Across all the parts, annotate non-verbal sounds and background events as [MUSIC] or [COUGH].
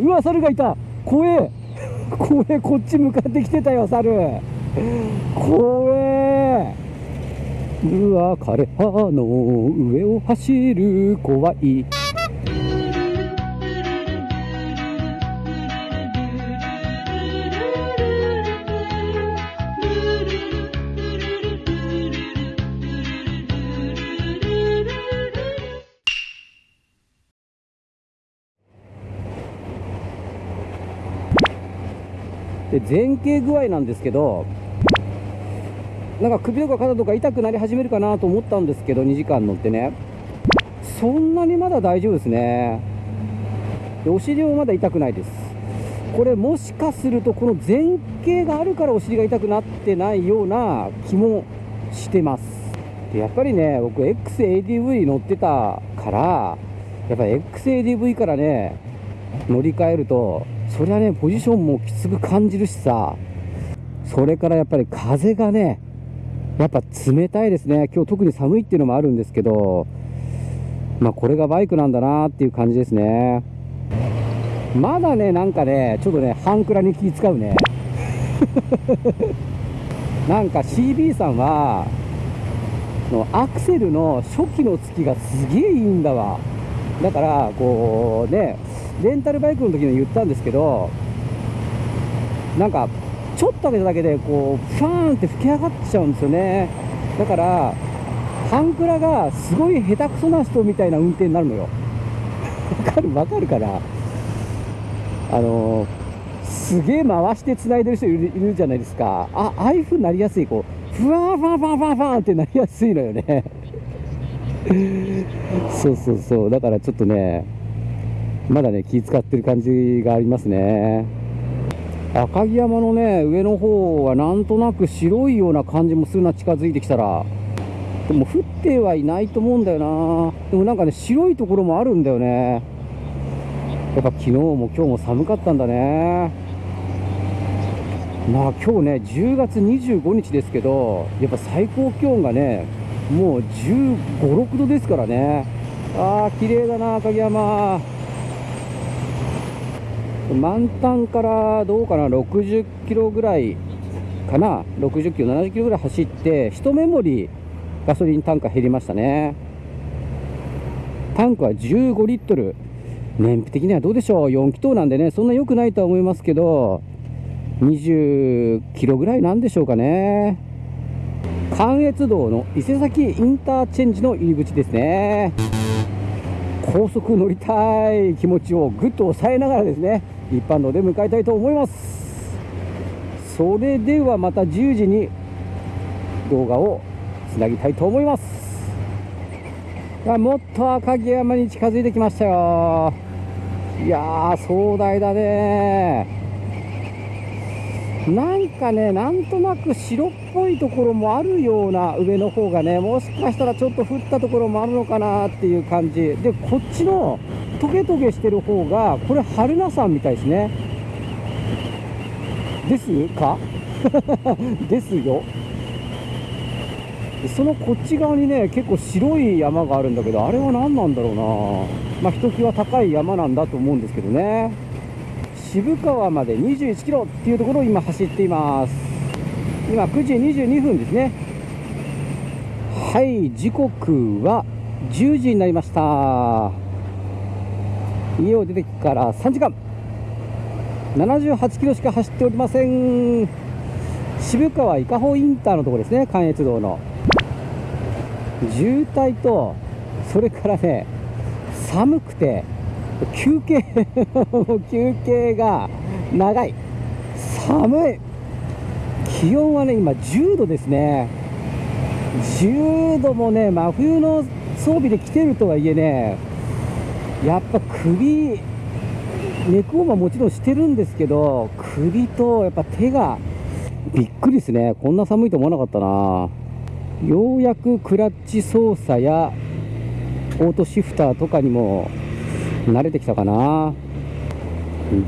うわ猿がいた。怖え。怖え。こっち向かってきてたよ猿。怖え。うわ枯葉の上を走る怖い。前傾具合なんですけどなんか首とか肩とか痛くなり始めるかなと思ったんですけど2時間乗ってね。そんなにまだ大丈夫ですね。でお尻もまだ痛くないです。これもしかするとこの前傾があるからお尻が痛くなってないような気もしてます。でやっぱりね僕 XADV 乗ってたからやっぱ XADV からね乗り換えるとそりゃねポジションもきつく感じるしさ。それからやっぱり風がねやっぱ冷たいですね。今日特に寒いっていうのもあるんですけどまあこれがバイクなんだなっていう感じですね。まだねなんかねちょっとね半クラに気使うね。[LAUGHS] なんか CB さんはのアクセルの初期のつきがすげえいいんだわ。だからこうねレンタルバイクの時に言ったんですけどなんかちょっと開けただけでこうファーンって吹き上がっちゃうんですよね。だからハンクラがすごい下手くそな人みたいな運転になるのよ。わかるわかるかな？あのすげえ回して繋いでる人いるいるじゃないですか。あああいう風になりやすいこうふわーファンファンファンファンってなりやすいのよね。そうそうそう。だからちょっとねまだね気使ってる感じがありますね。赤城山のね上の方はなんとなく白いような感じもするな近づいてきたら。でも降ってはいないと思うんだよな。でもなんかね白いところもあるんだよね。やっぱ昨日も今日も寒かったんだね。まあ今日ね10月25日ですけどやっぱ最高気温がねもう1 5 6度ですからね。ああ綺麗だな赤城山。満タンからどうかな？60キロぐらいかな？60キロ70キロぐらい走って1メモリガソリンタンク減りましたね。タンクは15リットル。燃費的にはどうでしょう？4気筒なんでねそんな良くないとは思いますけど20キロぐらいなんでしょうかね。関越道の伊勢崎インターチェンジの入り口ですね。高速乗りたい気持ちをぐっと抑えながらですね一般道で向かいたいと思います。それではまた10時に動画をつなぎたいと思います。もっと赤城山に近づいてきましたよ。いやー壮大だね。なんかねなんとなく白っぽいところもあるような上の方がねもしかしたらちょっと降ったところもあるのかなっていう感じ。でこっちのトゲトゲしてる方がこれ春名山みたいですね。ですか？[LAUGHS] ですよ。そのこっち側にね結構白い山があるんだけどあれは何なんだろうな。まあひときわ高い山なんだと思うんですけどね。渋川まで21キロっていうところを今走っています。今9時22分ですね。はい時刻は10時になりました。家を出てから3時間。78キロしか走っておりません。渋川伊香保インターのところですね関越道の。渋滞とそれからね寒くて休憩休憩が長い。寒い。気温はね今10度ですね。10度もね真冬の装備で来てるとはいえねやっぱ首ネックオーバーもちろんしてるんですけど首とやっぱ手がびっくりですね。こんな寒いと思わなかったな。ようやくクラッチ操作やオートシフターとかにも慣れてきたかな。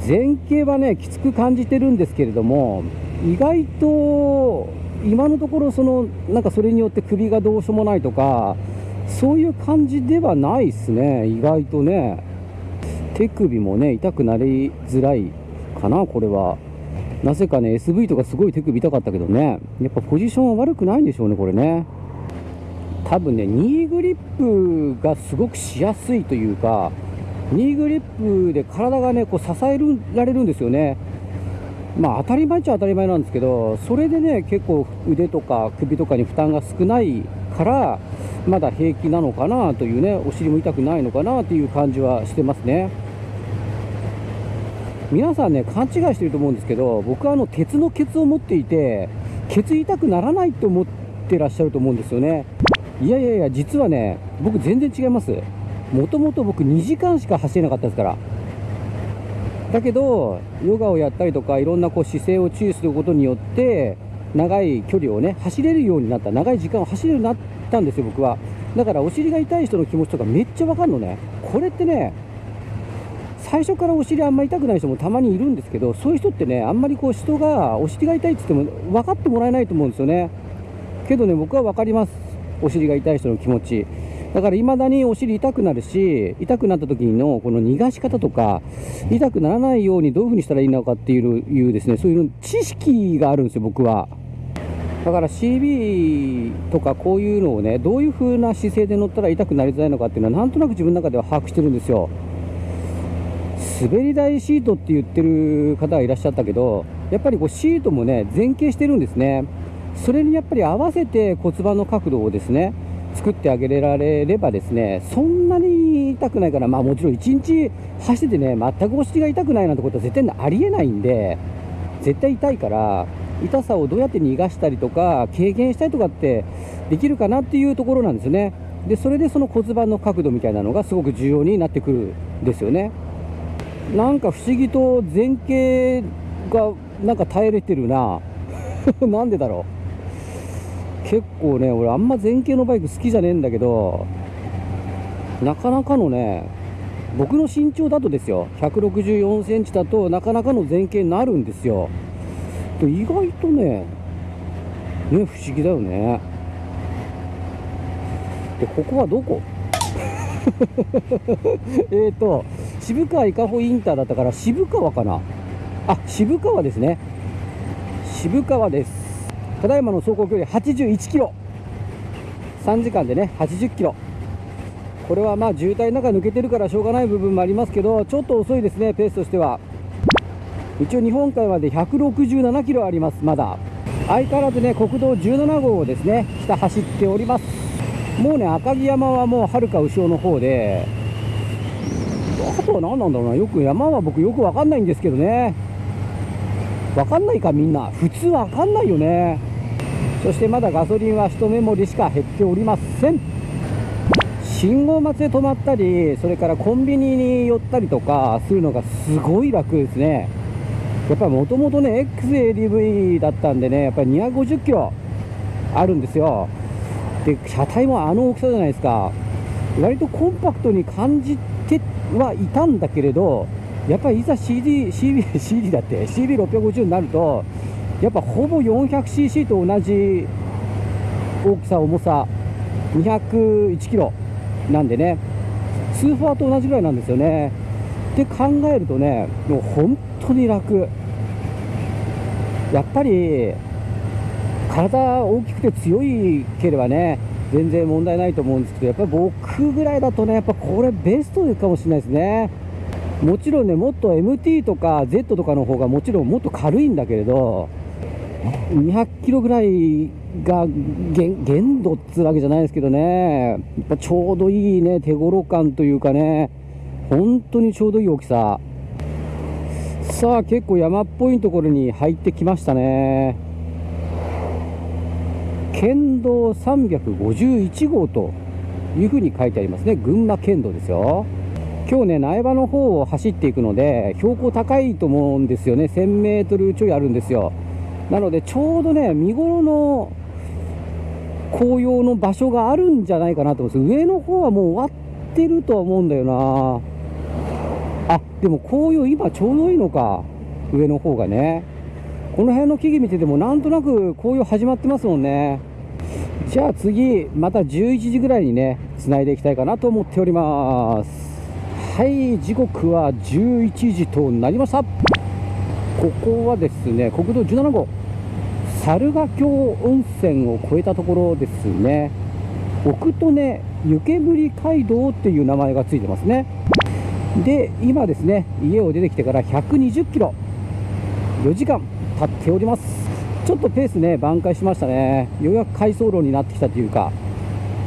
前傾はねきつく感じてるんですけれども意外と今のところそのなんかそれによって首がどうしようもないとかそういう感じではないですね。意外とね。手首もね痛くなりづらいかなこれは。なぜかね SV とかすごい手首痛かったけどね。やっぱポジションは悪くないんでしょうねこれね。多分ねニーグリップがすごくしやすいというかニーグリップで体がねこう支えられるんですよね。まあ当たり前っちゃ当たり前なんですけどそれでね結構腕とか首とかに負担が少ないからまだ平気なのかなというねお尻も痛くないのかなという感じはしてますね。皆さんね勘違いしてると思うんですけど僕はあの鉄のケツを持っていてケツ痛くならないと思ってらっしゃると思うんですよね。いやいやいや実はね僕全然違います。もともと僕2時間しか走れなかったですから。だけどヨガをやったりとかいろんなこう姿勢を注意することによって長い距離をね走れるようになった。長い時間を走れるようになったんですよ僕は。だからお尻が痛い人の気持ちとかめっちゃわかるのね。これってね最初からお尻あんまり痛くない人もたまにいるんですけどそういう人ってねあんまりこう人がお尻が痛いって言っても分かってもらえないと思うんですよね。けどね僕は分かります。お尻が痛い人の気持ち。だから未だにお尻痛くなるし痛くなった時のこの逃がし方とか痛くならないようにどういう風にしたらいいのかっていういうですねそういう知識があるんですよ僕は。だから CB とかこういうのをねどういう風な姿勢で乗ったら痛くなりづらいのかっていうのはなんとなく自分の中では把握してるんですよ。滑り台シートって言ってる方がいらっしゃったけどやっぱりこうシートもね前傾してるんですね。それにやっぱり合わせて骨盤の角度をですね作ってあげられればですねそんなに痛くないからまあもちろん1日走っててね全くお尻が痛くないなんてことは絶対ありえないんで絶対痛いから痛さをどうやって逃がしたりとか軽減したりとかってできるかなっていうところなんですよね。でそれでその骨盤の角度みたいなのがすごく重要になってくるんですよね。なんか不思議と前傾がなんか耐えれてるな。[LAUGHS] なんでだろう。結構ね俺あんま前傾のバイク好きじゃねえんだけどなかなかのね僕の身長だとですよ164センチだとなかなかの前傾になるんですよ。意外とねね不思議だよね。でここはどこ？[LAUGHS] えっと渋川伊香保インターだったから渋川かな？あ渋川ですね。渋川です。ただいまの走行距離81キロ。3時間でね80キロ。これはまあ渋滞の中抜けてるからしょうがない部分もありますけどちょっと遅いですねペースとしては。一応日本海まで167キロありますまだ。相変わらずね国道17号をですね下走っております。もうね赤城山はもうはるか後ろの方で。あとは何なんだろうなよく山は僕よく分かんないんですけどね。分かんないかみんな。普通分かんないよね。そしてまだガソリンは1メモリしか減っておりません。信号待ちで止まったりそれからコンビニに寄ったりとかするのがすごい楽ですね。やっぱりもともとね XADV だったんでねやっぱり250キロあるんですよ。で車体もあの大きさじゃないですか。割とコンパクトに感じてはいたんだけれどやっぱりいざ CD, CD, CD だって CB650 になるとやっぱほぼ 400cc と同じ大きさ重さ201キロなんでね。スーファーと同じぐらいなんですよね。って考えるとねもう本当に楽。やっぱり体大きくて強いければね全然問題ないと思うんですけどやっぱり僕ぐらいだとねやっぱこれベストかもしれないですね。もちろんねもっと MT とか Z とかの方がもちろんもっと軽いんだけれど200キロぐらいが限度っつうわけじゃないですけどね、やっぱちょうどいいね、手頃感というかね、本当にちょうどいい大きさ。さあ、結構山っぽいところに入ってきましたね。県道351号というふうに書いてありますね。群馬県道ですよ。今日ね、苗場の方を走っていくので、標高高いと思うんですよね。1000メートルちょいあるんですよ。なのでちょうどね見頃の紅葉の場所があるんじゃないかなと思うんです。上の方はもう終わってるとは思うんだよな。あでも紅葉今ちょうどいいのか。上の方がね。この辺の木々見ててもなんとなく紅葉始まってますもんね。じゃあ次また11時ぐらいにね繋いでいきたいかなと思っております。はい時刻は11時となりました。ここはですね国道17号。猿ヶ京温泉を越えたところですね。奥利根湯煙街道っていう名前がついてますね。で今ですね家を出てきてから120キロ。4時間経っております。ちょっとペースね挽回しましたね。ようやく回送路になってきたというか。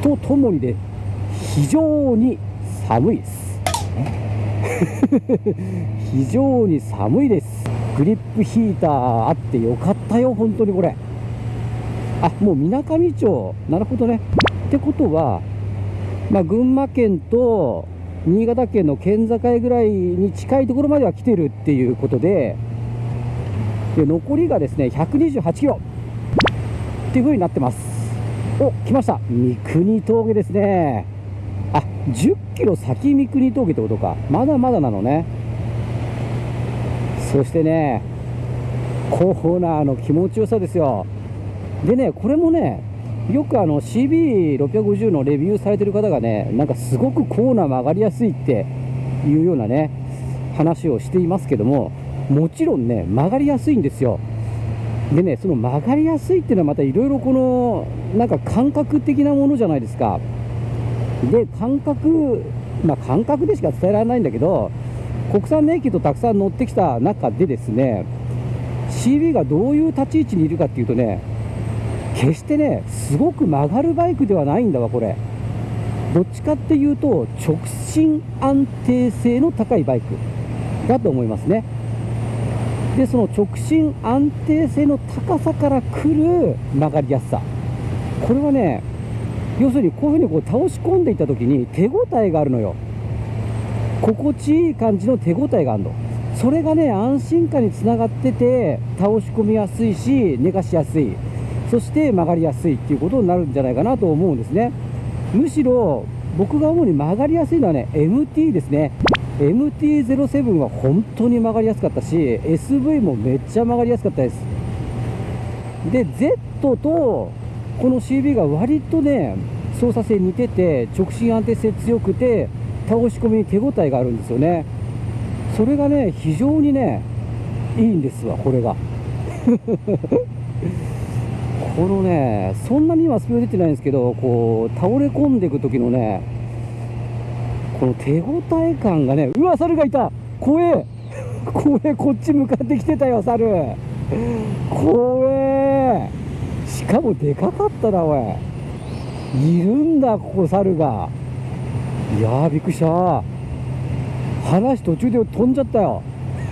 とともにで非常に寒いです。非常に寒いです。[LAUGHS] グリップヒーターあってよかったよ本当にこれ。あもうみなかみ町。なるほどね。ってことは、まあ、群馬県と新潟県の県境ぐらいに近いところまでは来てるっていうことでで残りがですね128キロ。っていう風になってます。お来ました。三国峠ですね。あ10キロ先三国峠ってことか。まだまだなのね。そしてねコーナーの気持ちよさですよ。でねこれもねよくあの CB650 のレビューされてる方がねなんかすごくコーナー曲がりやすいっていうようなね話をしていますけどももちろんね曲がりやすいんですよ。でねその曲がりやすいっていうのはまたいろいろこのなんか感覚的なものじゃないですか。で感覚まあ感覚でしか伝えられないんだけど国産年金とたくさん乗ってきた中でですね CB がどういう立ち位置にいるかっていうとね決してねすごく曲がるバイクではないんだわこれ。どっちかっていうと直進安定性の高いバイクだと思いますね。でその直進安定性の高さから来る曲がりやすさ。これはね要するにこういうふうにこう倒し込んでいった時に手応えがあるのよ。心地いい感じの手応えがあるの。それがね安心感につながってて倒し込みやすいし寝かしやすい。そして曲がりやすいっていうことになるんじゃないかなと思うんですね。むしろ僕が主に曲がりやすいのはね MT ですね。MT-07 は本当に曲がりやすかったし SV もめっちゃ曲がりやすかったです。で Z とこの CB が割とね操作性似てて直進安定性強くて倒し込みに手応えがあるんですよね。それがね非常にねいいんですわこれが。[LAUGHS] このねそんなに今スピード出てないんですけどこう倒れ込んでいく時のねこの手応え感がねうわ猿がいた。怖え。[LAUGHS] 怖えこっち向かってきてたよ猿。怖え。しかもでかかったなおい。いるんだここ猿が。いやーびっくりした。話途中で飛んじゃったよ。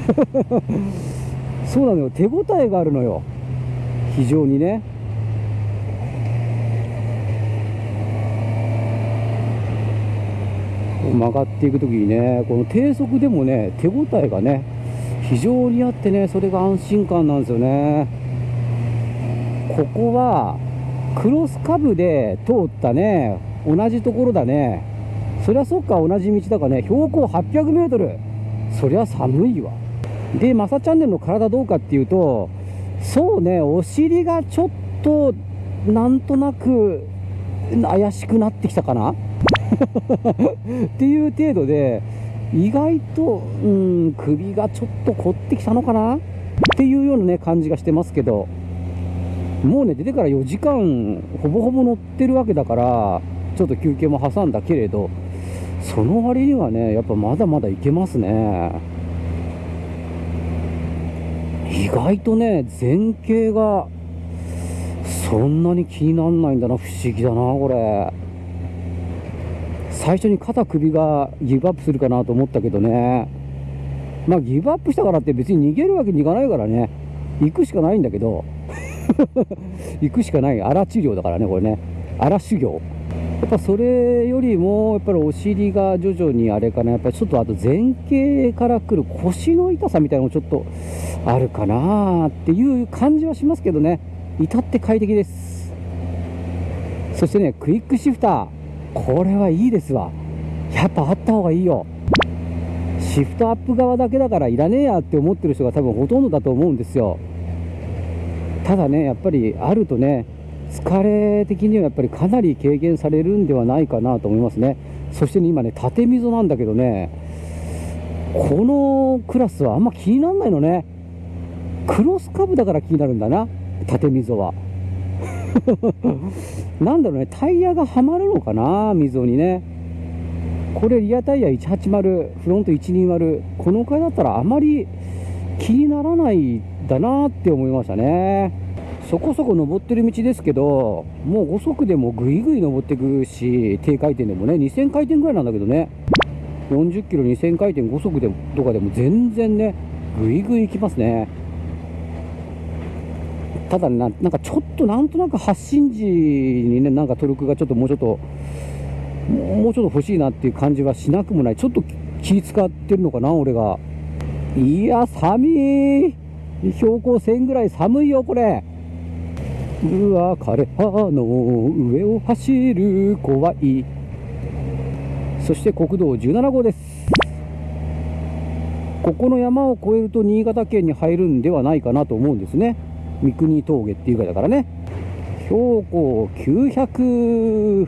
[LAUGHS] そうなのよ。手応えがあるのよ。非常にね。曲がっていく時にねこの低速でもね手応えがね非常にあってねそれが安心感なんですよね。ここはクロスカブで通ったね同じところだね。そりゃそっか同じ道だからね。標高 800m そりゃ寒いわ。でマサチャンネルの体どうかっていうとそうねお尻がちょっとなんとなく怪しくなってきたかな？[LAUGHS] っていう程度で意外と、うん、首がちょっと凝ってきたのかな？っていうようなね感じがしてますけど。もうね出てから4時間ほぼほぼ乗ってるわけだからちょっと休憩も挟んだけれど。その割にはねやっぱまだまだいけますね。意外とね前傾がそんなに気にならないんだな。不思議だなこれ。最初に肩首がギブアップするかなと思ったけどね。まあギブアップしたからって別に逃げるわけにいかないからね。行くしかないんだけど。[LAUGHS] 行くしかない。荒治療だからねこれね。荒修行。やっぱそれよりもやっぱりお尻が徐々にあれかな。やっぱりちょっとあと前傾からくる腰の痛さみたいなのもちょっとあるかなっていう感じはしますけどね。至って快適です。そしてねクイックシフター。これはいいですわ。やっぱあった方がいいよ。シフトアップ側だけだからいらねえやって思ってる人が多分ほとんどだと思うんですよ。ただねやっぱりあるとね疲れ的にはやっぱりかなり軽減されるんではないかなと思いますね。そして、ね、今ね縦溝なんだけどねこのクラスはあんま気にならないのね。クロスカブだから気になるんだな縦溝は。[LAUGHS] なんだろうねタイヤがはまるのかな溝にね。これリアタイヤ180フロント120この回だったらあまり気にならないだなって思いましたね。そこそこ登ってる道ですけどもう5速でもぐいぐい登っていくし低回転でもね2000回転ぐらいなんだけどね。40キロ2000回転5速でとかでも全然ねぐいぐい行きますね。ただななんかちょっとなんとなく発進時にねなんかトルクがちょっともうちょっともうちょっと欲しいなっていう感じはしなくもない。ちょっと気使ってるのかな俺が。いや寒い。標高1000ぐらい寒いよこれ。うわ枯葉の上を走る怖い。そして国道17号です。ここの山を越えると新潟県に入るんではないかなと思うんですね。三国峠っていうかだからね。標高900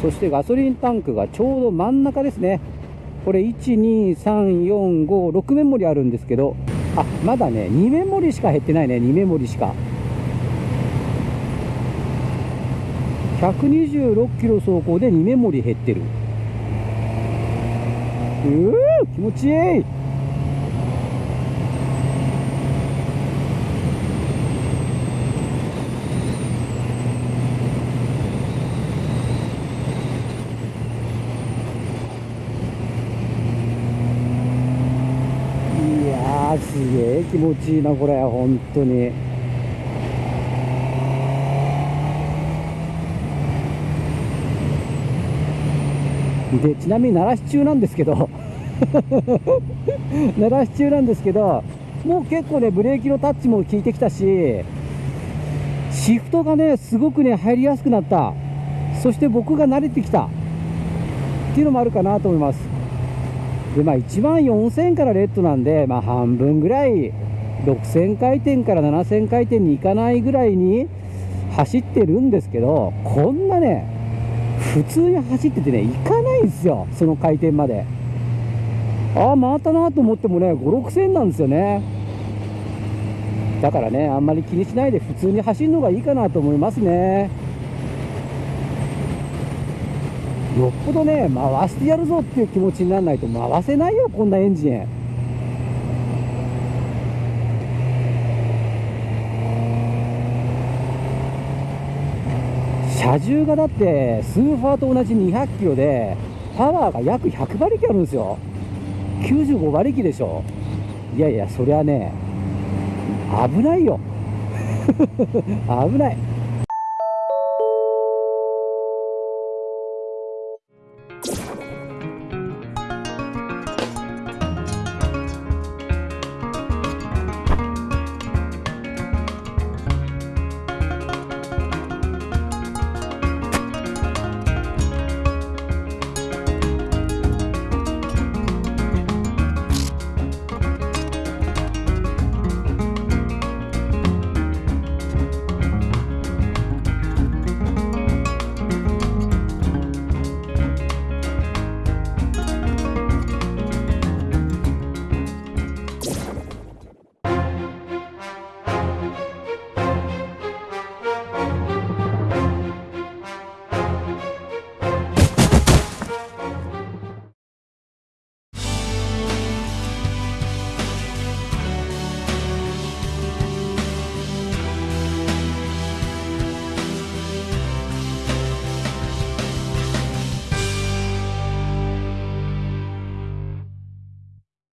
そしてガソリンタンクがちょうど真ん中ですね。これ12345 6メモリあるんですけどあまだね2メモリしか減ってないね2メモリしか。126キロ走行で2メモリ減ってる。うー気持ちいいやーす気持ちいいなこれ本当に。でちなみに鳴らし中なんですけど [LAUGHS] 鳴らし中なんですけどもう結構ねブレーキのタッチも効いてきたしシフトがねすごくね入りやすくなった。そして僕が慣れてきた。っていうのもあるかなと思います。でまあ1万4000からレッドなんで、まあ、半分ぐらい6000回転から7000回転に行かないぐらいに走ってるんですけどこんなね普通に走っててね行かないんですよその回転まで。ああ回ったなと思ってもね56000なんですよね。だからねあんまり気にしないで普通に走るのがいいかなと思いますね。よっぽどね回してやるぞっていう気持ちにならないと回せないよこんなエンジン。車重がだってスーファーと同じ200キロでパワーが約100馬力あるんですよ。95馬力でしょ。いやいやそりゃね危ないよ。[LAUGHS] 危ない。